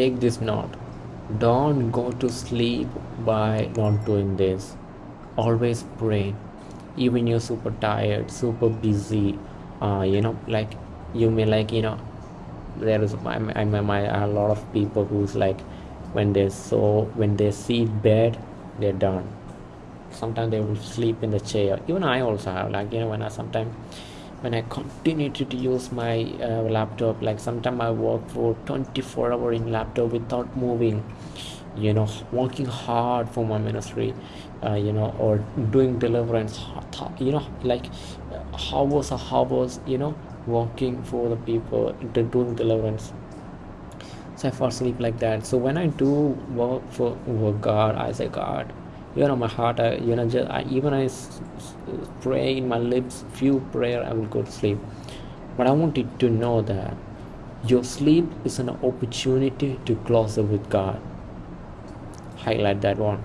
take this note don't go to sleep by not doing this. Always pray. Even you're super tired super busy uh, you know like you may like you know there is I, I, my, a lot of people who's like when they so when they see bed they're done. Sometimes they will sleep in the chair. Even i also have like you know when i sometimes when i continue to use my uh, laptop like sometimes i work for 24 hour in laptop without moving. You know working hard for my ministry uh, you know or doing deliverance you know like hours or hours you know working for the people doing deliverance. So i fall asleep like that. So when i do work for, for god i say god you know my heart I, you know just I, even i pray in my lips few prayer i will go to sleep. But i want you to know that your sleep is an opportunity to closer with god. Highlight that one.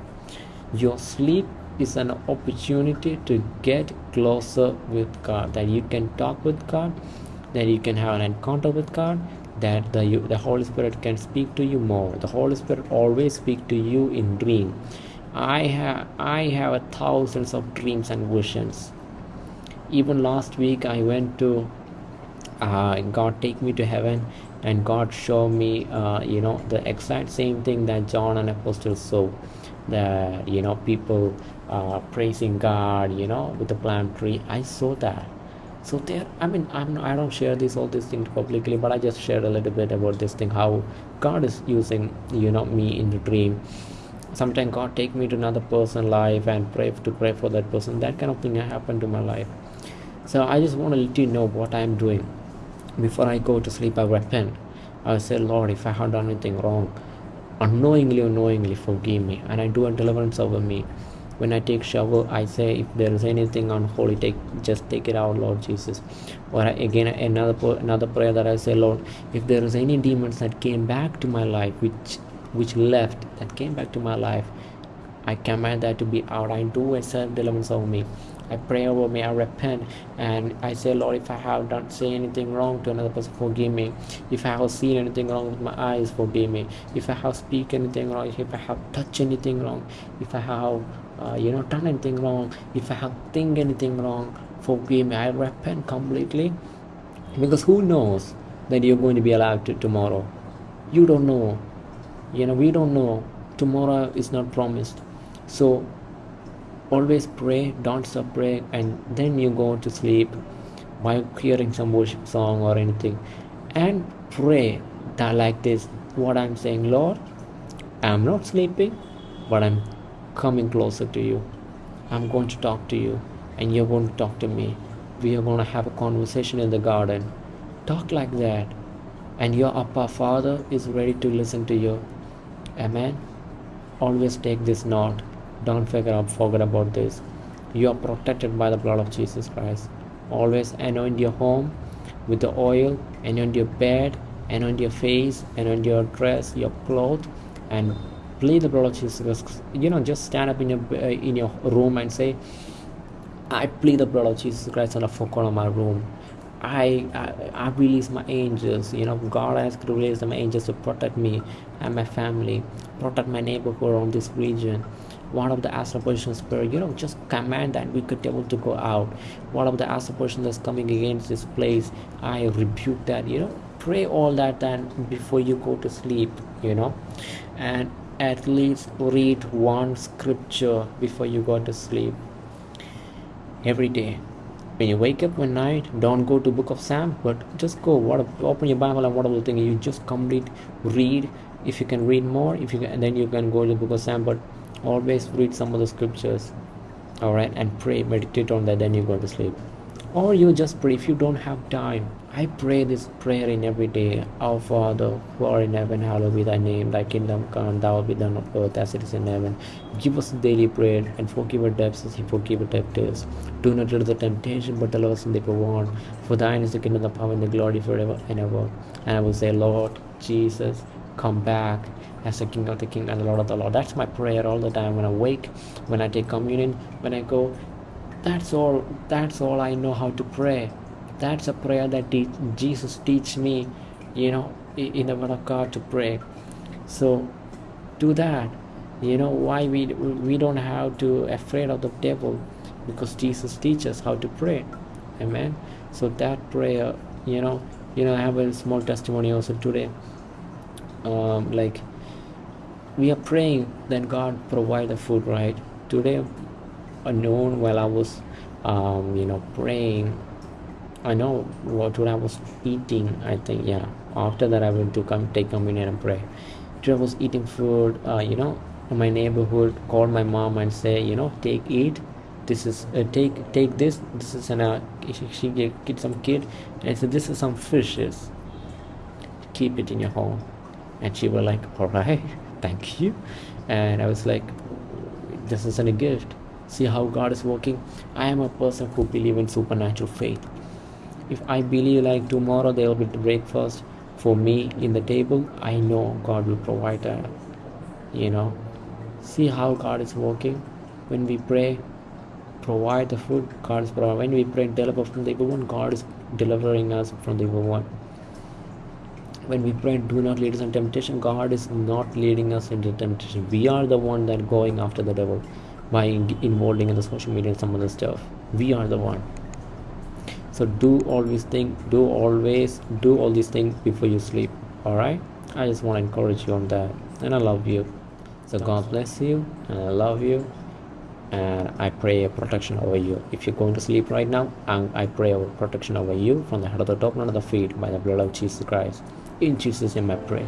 Your sleep is an opportunity to get closer with god that you can talk with god that you can have an encounter with god that the, the holy spirit can speak to you more. The holy spirit always speak to you in dream I have I have a thousands of dreams and visions. Even last week I went to uh, God take me to heaven and God show me uh, you know the exact same thing that John and Apostle saw. That you know people uh, praising God you know with the palm tree. I saw that. So there I mean I'm I don't share this all these things publicly but I just shared a little bit about this thing how God is using you know me in the dream sometimes god take me to another person life and pray to pray for that person. That kind of thing happened to my life. So i just want to let you know what i'm doing. Before i go to sleep i repent. I say lord if i have done anything wrong unknowingly or knowingly forgive me and i do a deliverance over me. When i take shower i say if there is anything unholy take just take it out lord jesus. Or again another another prayer that i say lord if there is any demons that came back to my life which which left that came back to my life. I command that to be out i do a self deliverance over me. I pray over me. I repent. And i say lord if i have done say anything wrong to another person forgive me. If i have seen anything wrong with my eyes forgive me. If i have speak anything wrong if i have touched anything wrong if i have uh, you know done anything wrong if i have think anything wrong forgive me. I repent completely. Because who knows that you're going to be alive to tomorrow? You don't know you know we don't know. Tomorrow is not promised. So always pray don't stop praying and then you go to sleep by hearing some worship song or anything. And pray that like this. What i'm saying lord i'm not sleeping but i'm coming closer to you. I'm going to talk to you and you're going to talk to me. We are going to have a conversation in the garden. Talk like that and your upper Father is ready to listen to you Amen. Always take this note. Don't forget, forget about this. You are protected by the blood of Jesus Christ. Always anoint your home with the oil, anoint your bed, anoint your face, anoint your dress, your clothes, and plead the blood of Jesus Christ. You know, just stand up in your uh, in your room and say, "I plead the blood of Jesus Christ on the four corner of my room." I, I, I release my angels. You know, God has released my angels to protect me and my family, protect my neighborhood around this region. One of the astral projection spirit, you know, just command that we could able to go out. One of the astral projection that's coming against this place, I rebuke that. You know, pray all that then before you go to sleep. You know, and at least read one scripture before you go to sleep every day when you wake up one night don't go to book of Psalm but just go what open your bible and whatever thing you just complete read. If you can read more if you can then you can go to book of Psalm but always read some of the scriptures all right and pray meditate on that then you go to sleep or you just pray. If you don't have time i pray this prayer in every day. Our father who are in heaven hallowed be thy name. Thy kingdom come thou be done on earth as it is in heaven. Give us daily bread and forgive our debts as we forgive our debtors. Do not lead us temptation but deliver us from the evil one for thine is the kingdom the power and the glory forever and ever. And i will say lord jesus come back as the king of the king and the lord of the lord. That's my prayer all the time. When i wake when i take communion when i go that's all that's all i know how to pray. That's a prayer that Jesus teach me you know in the word of God to pray. So do that. You know why we we don't have to afraid of the devil? Because jesus teaches how to pray. Amen? So that prayer you know you know i have a small testimony also today. Um, like we are praying then god provide the food right? Today noon while i was um, you know praying. I know what what I was eating i think yeah. After that i went to come take communion and pray. I was eating food uh, you know in my neighborhood called my mom and say you know take eat. This is uh, take take this. This is an uh, she, get some kid. And said this is some fishes. Keep it in your home. And she was like all right. Thank you. And i was like this isn't a gift see how god is working. I am a person who believe in supernatural faith. If i believe like tomorrow there will be breakfast for me in the table i know god will provide that you know see how god is working. When we pray provide the food god is providing. When we pray deliver from the evil one god is delivering us from the evil one. When we pray do not lead us into temptation god is not leading us into temptation. We are the one that going after the devil by involving in the social media and some other stuff we are the one so do always think do always do all these things before you sleep all right i just want to encourage you on that and i love you so god bless you and i love you and I pray a protection over you. If you're going to sleep right now, and I pray a protection over you from the head of the top of the feet by the blood of Jesus Christ. In Jesus' name I pray.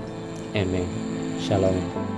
Amen. Shalom.